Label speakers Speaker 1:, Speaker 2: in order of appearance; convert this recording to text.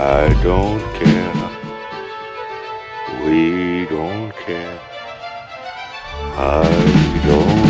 Speaker 1: I don't care. We don't care. I don't care.